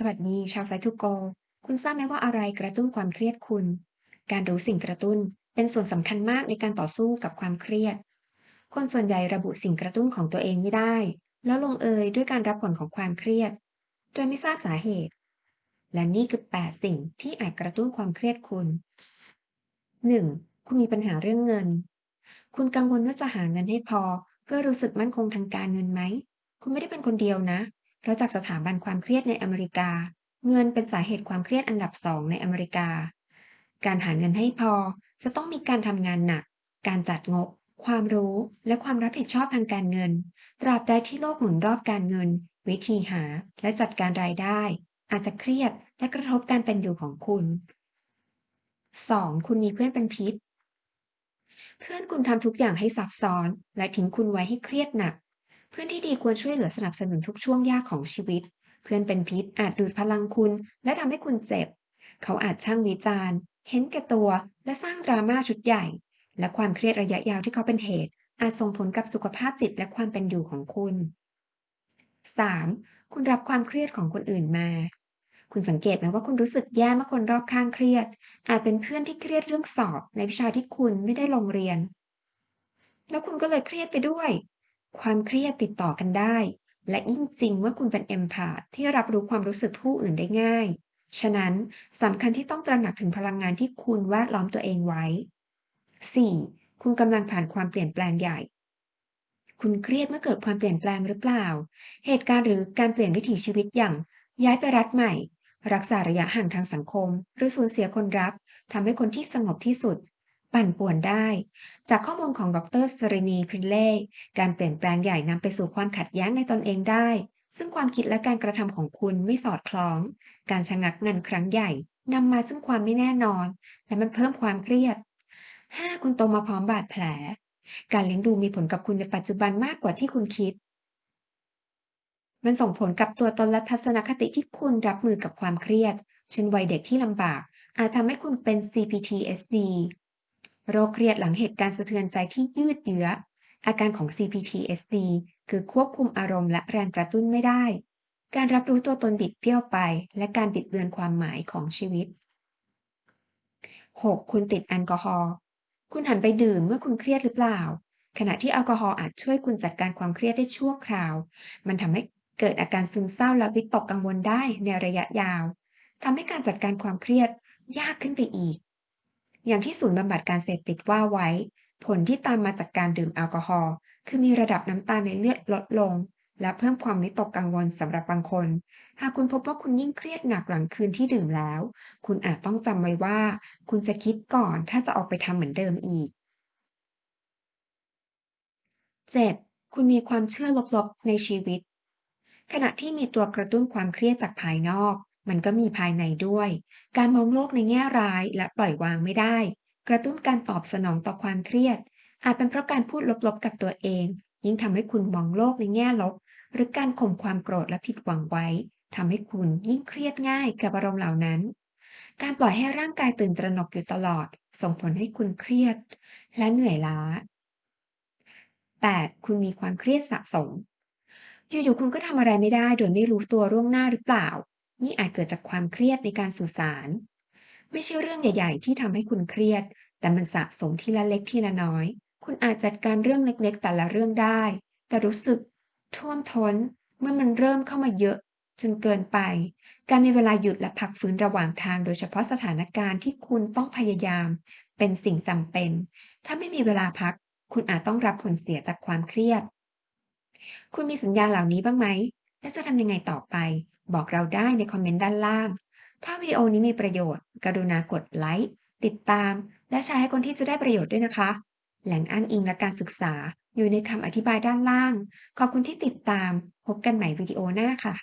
สวัสดี ชาวไซทูโก คุณทราบไหมว่าอะไรกระตุ้นความเครียดคุณ การรู้สิ่งกระตุ้นเป็นส่วนสำคัญมากในการต่อสู้กับความเครียด คนส่วนใหญ่ระบุสิ่งกระตุ้นของตัวเองไม่ได้ แล้วลงเอยด้วยการรับผลของความเครียด โดยไม่ทราบสาเหตุ และนี่คือ 8 สิ่งที่อาจกระตุ้นความเครียดคุณ 1. คุณมีปัญหาเรื่องเงิน คุณกังวลว่าจะหาเงินให้พอ เพื่อรู้สึกมั่นคงทางการเงินไหม คุณไม่ได้เป็นคนเดียวนะ เพราะจากสถาบันความเครียดในอเมริกา เงินเป็นสาเหตุความเครียดอันดับสองในอเมริกา การหาเงินให้พอจะต้องมีการทำงานหนัก การจัดงบ ความรู้ และความรับผิดชอบทางการเงิน ตราบใดที่โลกหมุนรอบการเงิน วิธีหา และจัดการรายได้ อาจจะเครียดและกระทบการเป็นอยู่ของคุณ 2. คุณมีเพื่อนเป็นพิษ เพื่อนคุณทำทุกอย่างให้ซับซ้อน และทิ้งคุณไว้ให้เครียดหนัก เพื่อนที่ดีควรช่วยเหลือสนับสนุนทุกช่วงยากของชีวิต เพื่อนเป็นพิษอาจดูดพลังคุณ และทำให้คุณเจ็บ เขาอาจช่างวิจารณ์ เห็นแก่ตัว และสร้างดราม่าชุดใหญ่ และความเครียดระยะยาวที่เขาเป็นเหตุ อาจส่งผลกับสุขภาพจิตและความเป็นอยู่ของคุณ 3. คุณรับความเครียดของคนอื่นมา คุณสังเกตไหมว่าคุณรู้สึกแย่เมื่อคนรอบข้างเครียด อาจเป็นเพื่อนที่เครียดเรื่องสอบ ในวิชาที่คุณไม่ได้ลงเรียน แล้วคุณก็เลยเครียดไปด้วย ความเครียดติดต่อกันได้ และยิ่งจริงเมื่อคุณเป็นเอมพาธที่รับรู้ความรู้สึกผู้อื่นได้ง่าย ฉะนั้นสำคัญที่ต้องตระหนักถึงพลังงานที่คุณแวดล้อมตัวเองไว้ 4. คุณกำลังผ่านความเปลี่ยนแปลงใหญ่ คุณเครียดเมื่อเกิดความเปลี่ยนแปลงหรือเปล่า เหตุการณ์หรือการเปลี่ยนวิถีชีวิตอย่าง ย้ายไปรัฐใหม่ รักษาระยะห่างทางสังคม หรือสูญเสียคนรักทำให้คนที่สงบที่สุด ปั่นป่วนได้ จากข้อมูลของดรสรินีพรินเล่การเปลี่ยนแปลงใหญ่นำไปสู่ความขัดแย้งในตนเองได้ ซึ่งความคิดและการกระทำของคุณไม่สอดคล้อง การชะงักงันครั้งใหญ่นำมาซึ่งความไม่แน่นอน และมันเพิ่มความเครียด 5. คุณโตมาพร้อมบาดแผล การเลี้ยงดูมีผลกับคุณในปัจจุบันมากกว่าที่คุณคิด มันส่งผลกับตัวตนและทัศนคติที่คุณรับมือกับความเครียด เช่นวัยเด็กที่ลำบาก อาจทำให้คุณเป็น CPTSD โรคเครียดหลังเหตุการณ์สะเทือนใจที่ยืดเยื้อ อาการของ CPTSD คือควบคุมอารมณ์และแรงกระตุ้นไม่ได้ การรับรู้ตัวตนบิดเบี้ยวไป และการบิดเบือนความหมายของชีวิต 6. คุณติดแอลกอฮอล์ คุณหันไปดื่มเมื่อคุณเครียดหรือเปล่า ขณะที่แอลกอฮอล์อาจช่วยคุณจัดการความเครียดได้ชั่วคราว มันทำให้เกิดอาการซึมเศร้าและวิตกกังวลได้ในระยะยาวทำให้การจัดการความเครียดยากขึ้นไปอีก อย่างที่ศูนย์บำบัดการเสพติดว่าไว้ ผลที่ตามมาจากการดื่มแอลกอฮอล์คือมีระดับน้ำตาลในเลือดลดลง และเพิ่มความวิตกกังวลสำหรับบางคน หากคุณพบว่าคุณยิ่งเครียดหนักหลังคืนที่ดื่มแล้ว คุณอาจต้องจำไว้ว่า คุณจะคิดก่อนถ้าจะออกไปทำเหมือนเดิมอีก 7. คุณมีความเชื่อลบๆในชีวิต ขณะที่มีตัวกระตุ้นความเครียดจากภายนอก มันก็มีภายในด้วย การมองโลกในแง่ร้ายและปล่อยวางไม่ได้ กระตุ้นการตอบสนองต่อความเครียด อาจเป็นเพราะการพูดลบๆกับตัวเอง ยิ่งทำให้คุณมองโลกในแง่ลบ หรือการข่มความโกรธและผิดหวังไว้ทำให้คุณยิ่งเครียดง่ายกับอารมณ์เหล่านั้น การปล่อยให้ร่างกายตื่นตระหนกอยู่ตลอด ส่งผลให้คุณเครียด และเหนื่อยล้า 8. คุณมีความเครียดสะสม อยู่ๆคุณก็ทำอะไรไม่ได้โดยไม่รู้ตัวล่วงหน้าหรือเปล่า นี่อาจเกิดจากความเครียดในการสื่อสาร ไม่ใช่เรื่องใหญ่ ๆ ที่ทำให้คุณเครียด แต่มันสะสมทีละเล็กทีละน้อย คุณอาจจัดการเรื่องเล็กๆ แต่ละเรื่องได้ แต่รู้สึกท่วมท้นเมื่อมันเริ่มเข้ามาเยอะจนเกินไป การมีเวลาหยุดและพักฟื้นระหว่างทาง โดยเฉพาะสถานการณ์ที่คุณต้องพยายาม เป็นสิ่งจำเป็น ถ้าไม่มีเวลาพัก คุณอาจต้องรับผลเสียจากความเครียด คุณมีสัญญาณเหล่านี้บ้างไหม และจะทำยังไงต่อไป บอกเราได้ในคอมเมนต์ด้านล่าง ถ้าวิดีโอนี้มีประโยชน์ กรุณากดไลค์ ติดตาม และแชร์ให้คนที่จะได้ประโยชน์ด้วยนะคะ แหล่งอ้างอิงและการศึกษาอยู่ในคำอธิบายด้านล่าง ขอบคุณที่ติดตาม พบกันใหม่วิดีโอหน้าค่ะ